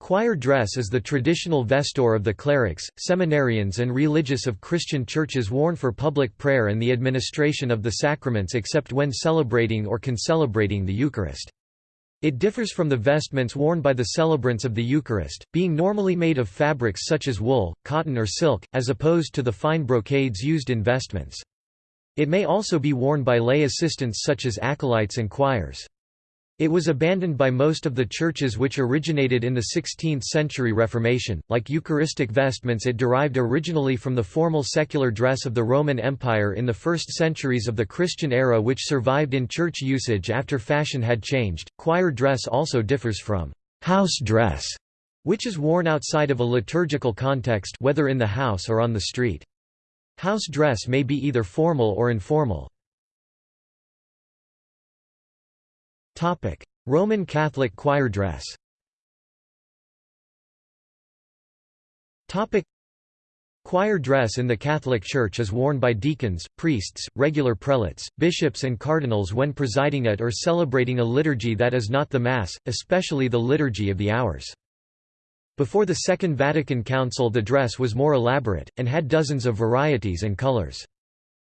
Choir dress is the traditional vesture of the clerics, seminarians and religious of Christian churches worn for public prayer and the administration of the sacraments except when celebrating or concelebrating the Eucharist. It differs from the vestments worn by the celebrants of the Eucharist, being normally made of fabrics such as wool, cotton or silk, as opposed to the fine brocades used in vestments. It may also be worn by lay assistants such as acolytes and choirs. It was abandoned by most of the churches which originated in the 16th-century Reformation. Like Eucharistic vestments it derived originally from the formal secular dress of the Roman Empire in the first centuries of the Christian era which survived in church usage after fashion had changed. Choir dress also differs from house dress, which is worn outside of a liturgical context whether in the house or on the street. House dress may be either formal or informal. Roman Catholic choir dress Choir dress in the Catholic Church is worn by deacons, priests, regular prelates, bishops and cardinals when presiding at or celebrating a liturgy that is not the Mass, especially the Liturgy of the Hours. Before the Second Vatican Council the dress was more elaborate, and had dozens of varieties and colors.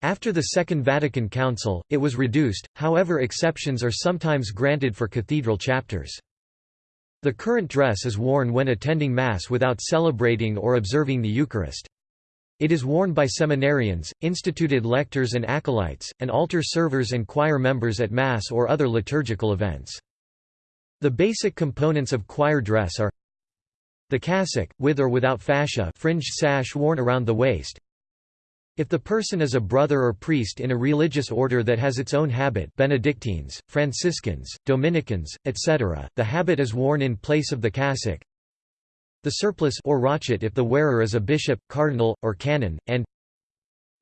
After the Second Vatican Council, it was reduced, however exceptions are sometimes granted for cathedral chapters. The current dress is worn when attending Mass without celebrating or observing the Eucharist. It is worn by seminarians, instituted lectors and acolytes, and altar servers and choir members at Mass or other liturgical events. The basic components of choir dress are the cassock, with or without fascia fringed sash worn around the waist, if the person is a brother or priest in a religious order that has its own habit Benedictines, Franciscans, Dominicans, etc., the habit is worn in place of the cassock. The surplice or rochet if the wearer is a bishop, cardinal, or canon, and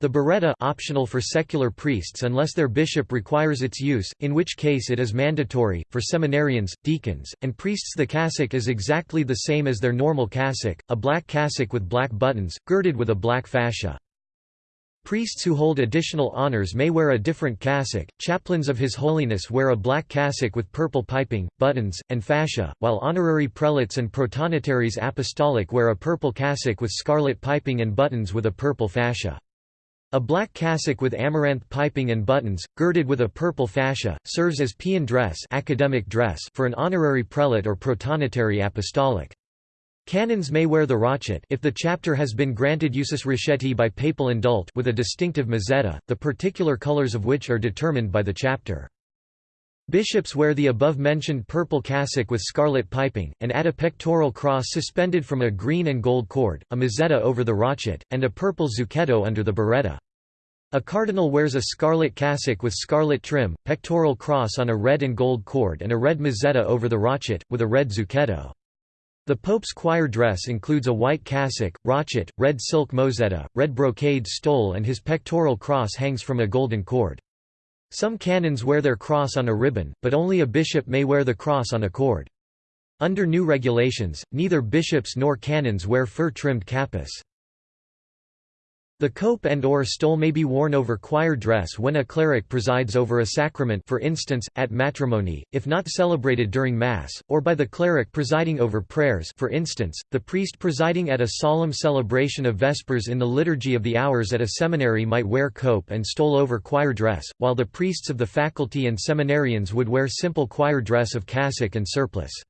the biretta optional for secular priests unless their bishop requires its use, in which case it is mandatory, for seminarians, deacons, and priests the cassock is exactly the same as their normal cassock, a black cassock with black buttons, girded with a black fascia. Priests who hold additional honors may wear a different cassock, chaplains of His Holiness wear a black cassock with purple piping, buttons, and fascia, while honorary prelates and protonotaries apostolic wear a purple cassock with scarlet piping and buttons with a purple fascia. A black cassock with amaranth piping and buttons, girded with a purple fascia, serves as paean dress, academic dress for an honorary prelate or protonotary apostolic. Canons may wear the rochet if the chapter has been granted usus rochetti by papal indult with a distinctive mozzetta, the particular colors of which are determined by the chapter. Bishops wear the above-mentioned purple cassock with scarlet piping, and add a pectoral cross suspended from a green and gold cord, a mozzetta over the rochet, and a purple zucchetto under the biretta. A cardinal wears a scarlet cassock with scarlet trim, pectoral cross on a red and gold cord and a red mozzetta over the rochet, with a red zucchetto. The Pope's choir dress includes a white cassock, rochet, red silk mozzetta, red brocade stole and his pectoral cross hangs from a golden cord. Some canons wear their cross on a ribbon, but only a bishop may wear the cross on a cord. Under new regulations, neither bishops nor canons wear fur-trimmed cappas. The cope and or stole may be worn over choir dress when a cleric presides over a sacrament for instance, at matrimony, if not celebrated during Mass, or by the cleric presiding over prayers for instance, the priest presiding at a solemn celebration of Vespers in the Liturgy of the Hours at a seminary might wear cope and stole over choir dress, while the priests of the faculty and seminarians would wear simple choir dress of cassock and surplice.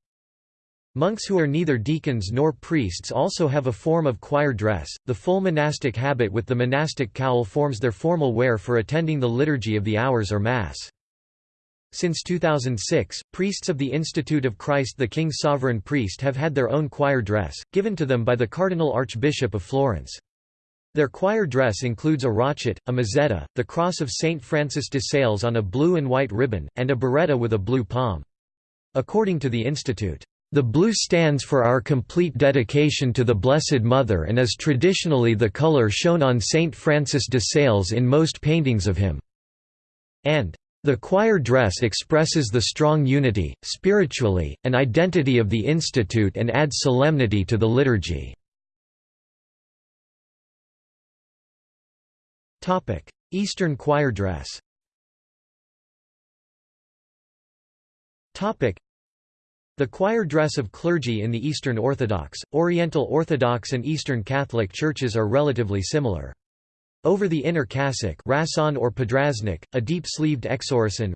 Monks who are neither deacons nor priests also have a form of choir dress. The full monastic habit with the monastic cowl forms their formal wear for attending the Liturgy of the Hours or Mass. Since 2006, priests of the Institute of Christ the King Sovereign Priest have had their own choir dress, given to them by the Cardinal Archbishop of Florence. Their choir dress includes a rochet, a mozzetta, the cross of Saint Francis de Sales on a blue and white ribbon, and a biretta with a blue pom. According to the Institute, the blue stands for our complete dedication to the Blessed Mother and is traditionally the color shown on Saint Francis de Sales in most paintings of him. And the choir dress expresses the strong unity, spiritually, and identity of the institute and adds solemnity to the liturgy. Eastern choir dress The choir dress of clergy in the Eastern Orthodox, Oriental Orthodox and Eastern Catholic churches are relatively similar. Over the inner cassock rason or podraznik, a deep-sleeved exorasson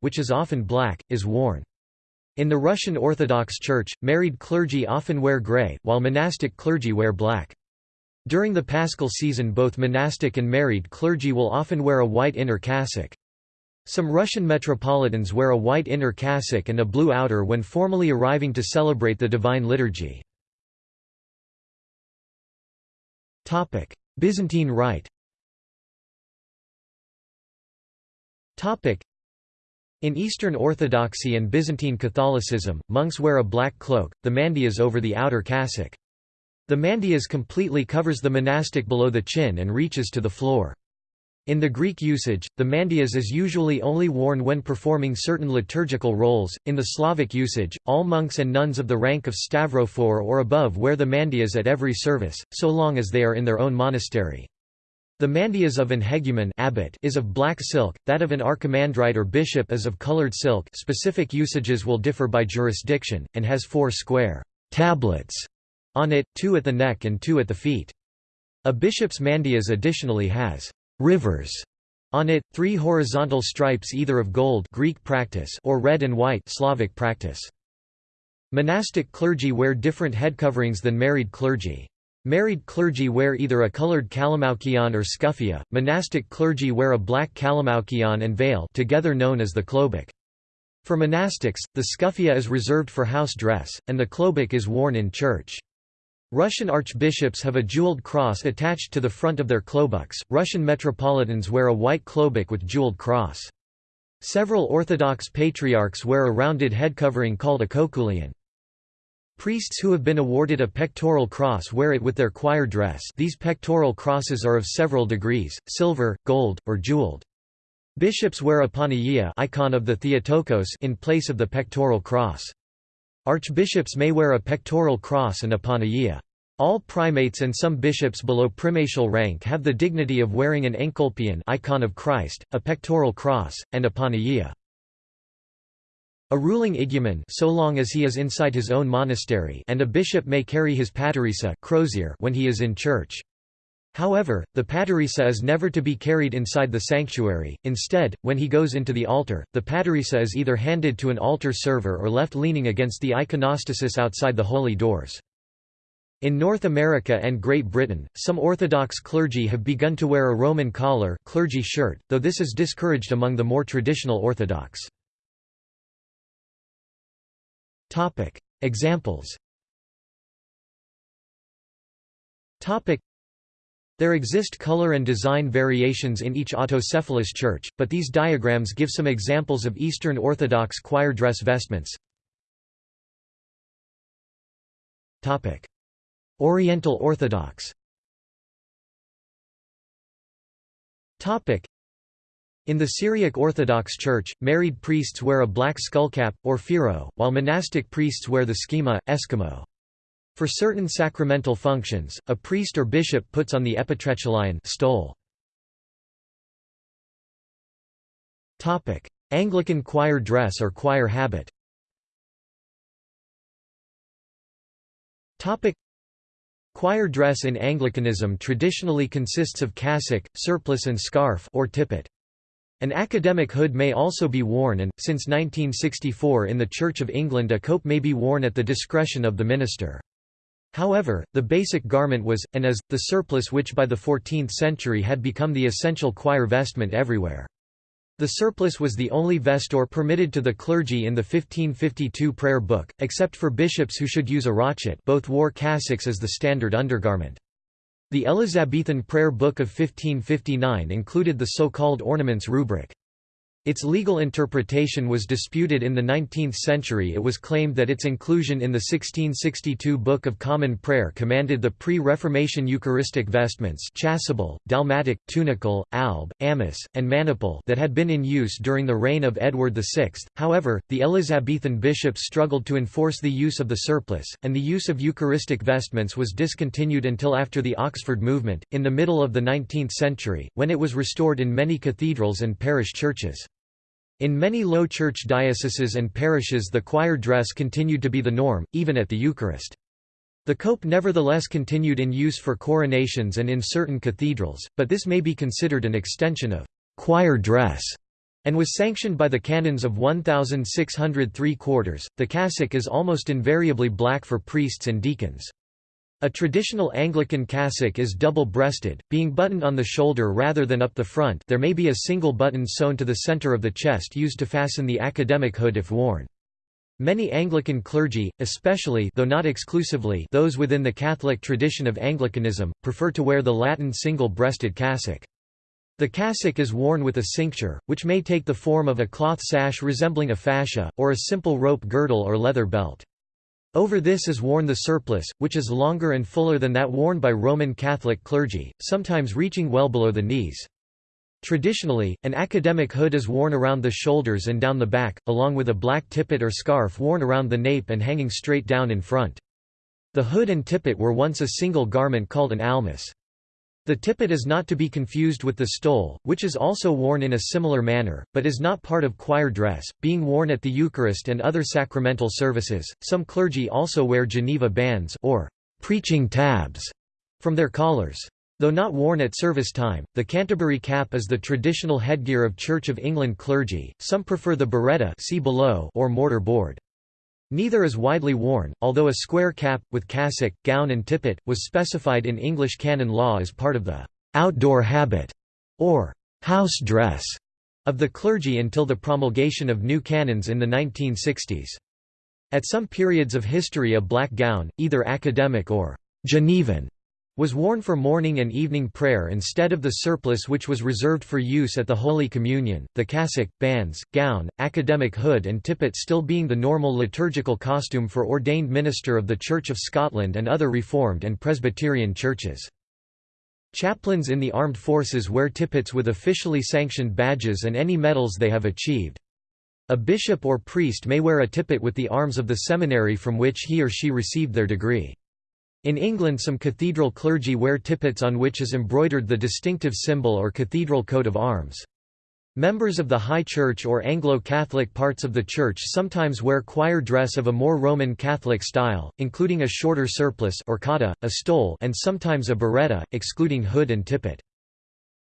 which is often black, is worn. In the Russian Orthodox Church, married clergy often wear gray, while monastic clergy wear black. During the paschal season both monastic and married clergy will often wear a white inner cassock. Some Russian metropolitans wear a white inner cassock and a blue outer when formally arriving to celebrate the Divine Liturgy. Byzantine Rite in Eastern Orthodoxy and Byzantine Catholicism, monks wear a black cloak, the mandyas over the outer cassock. The mandyas completely covers the monastic below the chin and reaches to the floor. In the Greek usage, the mandyas is usually only worn when performing certain liturgical roles. In the Slavic usage, all monks and nuns of the rank of stavrophore or above wear the mandyas at every service, so long as they are in their own monastery. The mandyas of an hegumen abbot is of black silk, that of an archimandrite or bishop is of colored silk specific usages will differ by jurisdiction, and has four square tablets on it, two at the neck and two at the feet. A bishop's mandyas additionally has rivers on it, three horizontal stripes either of gold Greek practice or red and white Slavic practice. Monastic clergy wear different head coverings than married clergy. Married clergy wear either a colored kalimaukion or scuffia, monastic clergy wear a black kalimaukion and veil together known as the klobuk. For monastics, the scuffia is reserved for house dress, and the klobuk is worn in church. Russian archbishops have a jeweled cross attached to the front of their klobuks. Russian metropolitans wear a white klobuk with jeweled cross. Several Orthodox patriarchs wear a rounded head covering called a koukoulion. Priests who have been awarded a pectoral cross wear it with their choir dress these pectoral crosses are of several degrees, silver, gold, or jeweled. Bishops wear a panagia icon of the Theotokos in place of the pectoral cross. Archbishops may wear a pectoral cross and a panagia. All primates and some bishops below primatial rank have the dignity of wearing an encolpion icon of Christ, a pectoral cross, and a panagia. A ruling igumen so long as he is inside his own monastery and a bishop may carry his paterissa crozier when he is in church. However, the paterissa is never to be carried inside the sanctuary, instead, when he goes into the altar, the paterissa is either handed to an altar server or left leaning against the iconostasis outside the holy doors. In North America and Great Britain, some Orthodox clergy have begun to wear a Roman collar clergy shirt, though this is discouraged among the more traditional Orthodox. Examples there exist color and design variations in each autocephalous church, but these diagrams give some examples of Eastern Orthodox choir dress vestments. Oriental Orthodox in the Syriac Orthodox Church, married priests wear a black skullcap, or phiro, while monastic priests wear the schema, eskimo. For certain sacramental functions, a priest or bishop puts on the epitrachelion stole. Topic: Anglican choir dress or choir habit Topic: Choir dress in Anglicanism traditionally consists of cassock, surplice and scarf or tippet. An academic hood may also be worn and, since 1964 in the Church of England a cope may be worn at the discretion of the minister. However, the basic garment was, and is, the surplice which by the 14th century had become the essential choir vestment everywhere. The surplice was the only vesture permitted to the clergy in the 1552 prayer book, except for bishops who should use a rochet both wore cassocks as the standard undergarment. The Elizabethan prayer book of 1559 included the so-called ornaments rubric. Its legal interpretation was disputed in the 19th century it was claimed that its inclusion in the 1662 Book of Common Prayer commanded the pre-Reformation Eucharistic vestments chasuble, dalmatic, tunicle, alb, amice, and maniple that had been in use during the reign of Edward VI. However, the Elizabethan bishops struggled to enforce the use of the surplice, and the use of Eucharistic vestments was discontinued until after the Oxford movement, in the middle of the 19th century, when it was restored in many cathedrals and parish churches. In many Low Church dioceses and parishes the choir dress continued to be the norm, even at the Eucharist. The cope nevertheless continued in use for coronations and in certain cathedrals, but this may be considered an extension of choir dress and was sanctioned by the canons of 1603 quarters. The cassock is almost invariably black for priests and deacons. A traditional Anglican cassock is double-breasted, being buttoned on the shoulder rather than up the front there may be a single button sewn to the center of the chest used to fasten the academic hood if worn. Many Anglican clergy, especially though not exclusively those within the Catholic tradition of Anglicanism, prefer to wear the Latin single-breasted cassock. The cassock is worn with a cincture, which may take the form of a cloth sash resembling a fascia, or a simple rope girdle or leather belt. Over this is worn the surplice, which is longer and fuller than that worn by Roman Catholic clergy, sometimes reaching well below the knees. Traditionally, an academic hood is worn around the shoulders and down the back, along with a black tippet or scarf worn around the nape and hanging straight down in front. The hood and tippet were once a single garment called an almuce. The tippet is not to be confused with the stole, which is also worn in a similar manner, but is not part of choir dress, being worn at the Eucharist and other sacramental services. Some clergy also wear Geneva bands or preaching tabs from their collars. Though not worn at service time, the Canterbury cap is the traditional headgear of Church of England clergy, some prefer the biretta see below or mortar board. Neither is widely worn, although a square cap, with cassock, gown and tippet, was specified in English canon law as part of the «outdoor habit» or «house dress» of the clergy until the promulgation of new canons in the 1960s. At some periods of history a black gown, either academic or «Genevan» was worn for morning and evening prayer instead of the surplice which was reserved for use at the Holy Communion, the cassock, bands, gown, academic hood and tippet still being the normal liturgical costume for ordained minister of the Church of Scotland and other Reformed and Presbyterian churches. Chaplains in the armed forces wear tippets with officially sanctioned badges and any medals they have achieved. A bishop or priest may wear a tippet with the arms of the seminary from which he or she received their degree. In England some cathedral clergy wear tippets on which is embroidered the distinctive symbol or cathedral coat of arms. Members of the High Church or Anglo-Catholic parts of the Church sometimes wear choir dress of a more Roman Catholic style, including a shorter surplice or cotta, a stole and sometimes a biretta, excluding hood and tippet.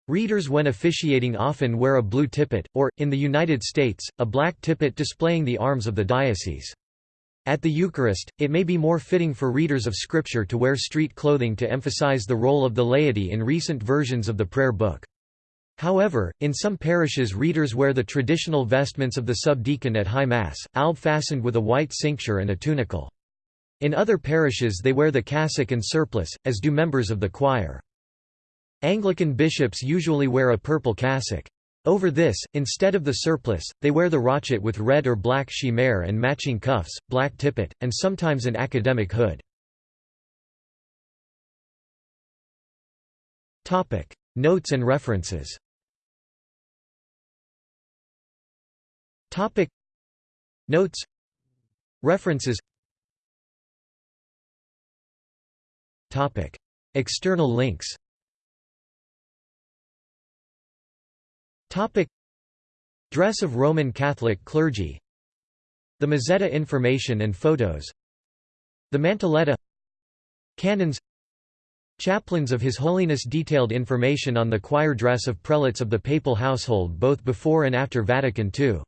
Readers when officiating often wear a blue tippet, or, in the United States, a black tippet displaying the arms of the diocese. At the Eucharist, it may be more fitting for readers of Scripture to wear street clothing to emphasize the role of the laity in recent versions of the prayer book. However, in some parishes readers wear the traditional vestments of the subdeacon at High Mass, alb fastened with a white cincture and a tunicle. In other parishes they wear the cassock and surplice, as do members of the choir. Anglican bishops usually wear a purple cassock. Over this, instead of the surplice, they wear the rochet with red or black chimere and matching cuffs, black tippet, and sometimes an academic hood. Notes and references. Notes. References. External links Topic. Dress of Roman Catholic clergy. The Mozzetta information and photos. The Mantelletta. Canons. Chaplains of His Holiness detailed information on the choir dress of prelates of the papal household both before and after Vatican II